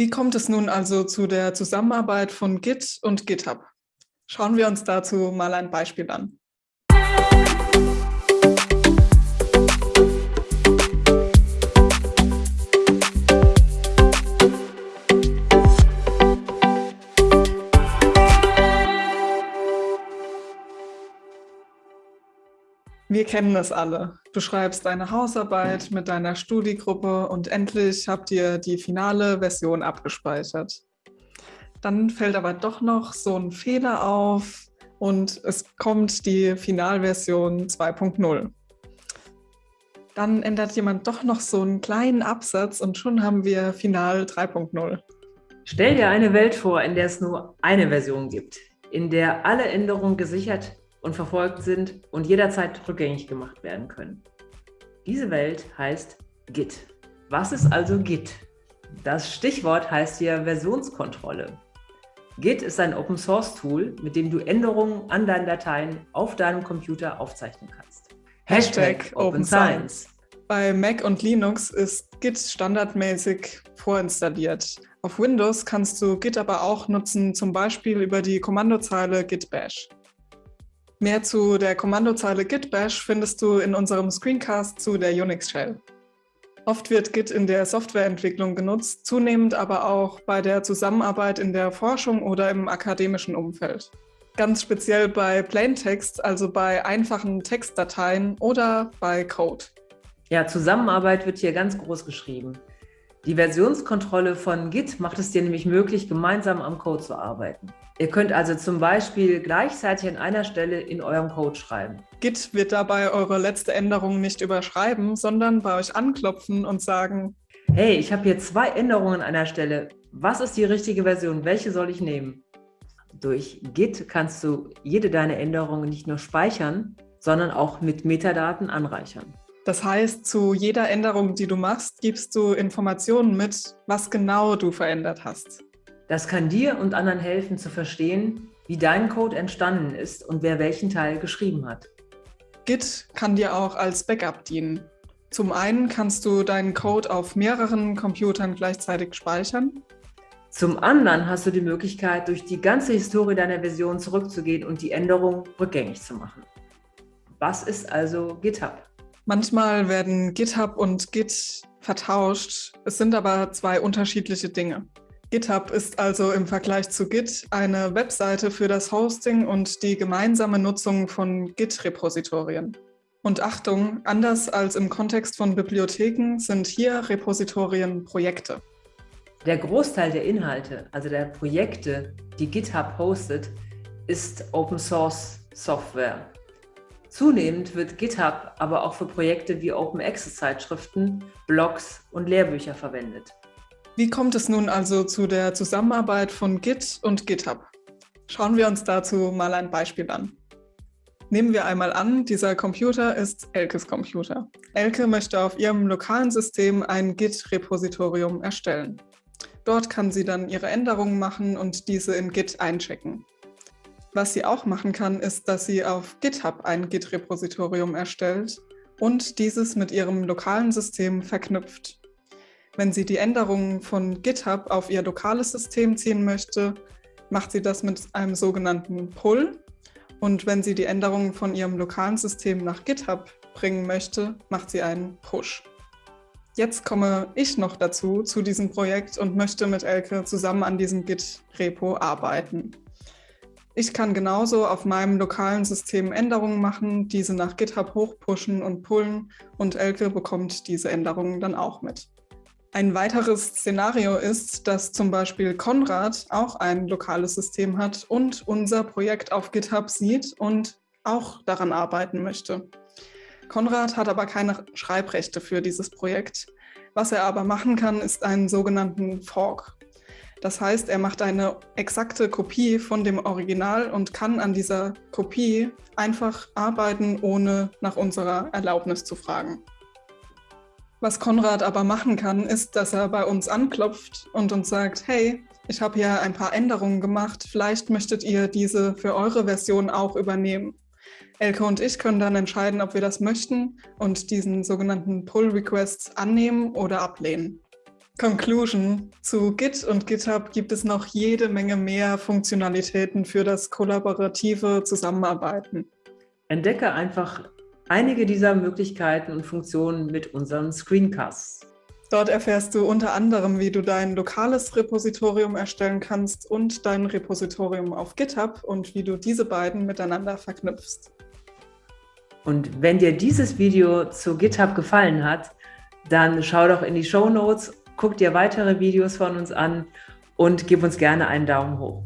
Wie kommt es nun also zu der Zusammenarbeit von Git und GitHub? Schauen wir uns dazu mal ein Beispiel an. Wir kennen es alle. Du schreibst deine Hausarbeit mit deiner Studiegruppe und endlich habt ihr die finale Version abgespeichert. Dann fällt aber doch noch so ein Fehler auf und es kommt die Finalversion 2.0. Dann ändert jemand doch noch so einen kleinen Absatz und schon haben wir Final 3.0. Stell dir eine Welt vor, in der es nur eine Version gibt, in der alle Änderungen gesichert und verfolgt sind und jederzeit rückgängig gemacht werden können. Diese Welt heißt Git. Was ist also Git? Das Stichwort heißt hier Versionskontrolle. Git ist ein Open-Source-Tool, mit dem du Änderungen an deinen Dateien auf deinem Computer aufzeichnen kannst. Hashtag Open Science. Bei Mac und Linux ist Git standardmäßig vorinstalliert. Auf Windows kannst du Git aber auch nutzen, zum Beispiel über die Kommandozeile git bash. Mehr zu der Kommandozeile git bash findest du in unserem Screencast zu der Unix Shell. Oft wird Git in der Softwareentwicklung genutzt, zunehmend aber auch bei der Zusammenarbeit in der Forschung oder im akademischen Umfeld. Ganz speziell bei Plaintext, also bei einfachen Textdateien oder bei Code. Ja, Zusammenarbeit wird hier ganz groß geschrieben. Die Versionskontrolle von Git macht es dir nämlich möglich, gemeinsam am Code zu arbeiten. Ihr könnt also zum Beispiel gleichzeitig an einer Stelle in eurem Code schreiben. Git wird dabei eure letzte Änderung nicht überschreiben, sondern bei euch anklopfen und sagen, hey, ich habe hier zwei Änderungen an einer Stelle. Was ist die richtige Version? Welche soll ich nehmen? Durch Git kannst du jede deiner Änderungen nicht nur speichern, sondern auch mit Metadaten anreichern. Das heißt, zu jeder Änderung, die du machst, gibst du Informationen mit, was genau du verändert hast. Das kann dir und anderen helfen zu verstehen, wie dein Code entstanden ist und wer welchen Teil geschrieben hat. Git kann dir auch als Backup dienen. Zum einen kannst du deinen Code auf mehreren Computern gleichzeitig speichern. Zum anderen hast du die Möglichkeit, durch die ganze Historie deiner Version zurückzugehen und die Änderung rückgängig zu machen. Was ist also GitHub? Manchmal werden GitHub und Git vertauscht. Es sind aber zwei unterschiedliche Dinge. GitHub ist also im Vergleich zu Git eine Webseite für das Hosting und die gemeinsame Nutzung von Git-Repositorien. Und Achtung, anders als im Kontext von Bibliotheken sind hier Repositorien Projekte. Der Großteil der Inhalte, also der Projekte, die GitHub hostet, ist Open Source Software. Zunehmend wird GitHub aber auch für Projekte wie Open Access Zeitschriften, Blogs und Lehrbücher verwendet. Wie kommt es nun also zu der Zusammenarbeit von Git und GitHub? Schauen wir uns dazu mal ein Beispiel an. Nehmen wir einmal an, dieser Computer ist Elkes Computer. Elke möchte auf ihrem lokalen System ein Git-Repositorium erstellen. Dort kann sie dann ihre Änderungen machen und diese in Git einchecken. Was sie auch machen kann, ist, dass sie auf GitHub ein Git-Repositorium erstellt und dieses mit ihrem lokalen System verknüpft. Wenn sie die Änderungen von GitHub auf ihr lokales System ziehen möchte, macht sie das mit einem sogenannten Pull. Und wenn sie die Änderungen von ihrem lokalen System nach GitHub bringen möchte, macht sie einen Push. Jetzt komme ich noch dazu, zu diesem Projekt und möchte mit Elke zusammen an diesem Git-Repo arbeiten. Ich kann genauso auf meinem lokalen System Änderungen machen, diese nach GitHub hochpushen und pullen und Elke bekommt diese Änderungen dann auch mit. Ein weiteres Szenario ist, dass zum Beispiel Konrad auch ein lokales System hat und unser Projekt auf GitHub sieht und auch daran arbeiten möchte. Konrad hat aber keine Schreibrechte für dieses Projekt. Was er aber machen kann, ist einen sogenannten Fork. Das heißt, er macht eine exakte Kopie von dem Original und kann an dieser Kopie einfach arbeiten, ohne nach unserer Erlaubnis zu fragen. Was Konrad aber machen kann, ist, dass er bei uns anklopft und uns sagt, hey, ich habe hier ein paar Änderungen gemacht, vielleicht möchtet ihr diese für eure Version auch übernehmen. Elke und ich können dann entscheiden, ob wir das möchten und diesen sogenannten Pull-Requests annehmen oder ablehnen. Conclusion. Zu Git und GitHub gibt es noch jede Menge mehr Funktionalitäten für das kollaborative Zusammenarbeiten. Entdecke einfach einige dieser Möglichkeiten und Funktionen mit unseren Screencasts. Dort erfährst du unter anderem, wie du dein lokales Repositorium erstellen kannst und dein Repositorium auf GitHub und wie du diese beiden miteinander verknüpfst. Und wenn dir dieses Video zu GitHub gefallen hat, dann schau doch in die Show Notes, guck dir weitere Videos von uns an und gib uns gerne einen Daumen hoch.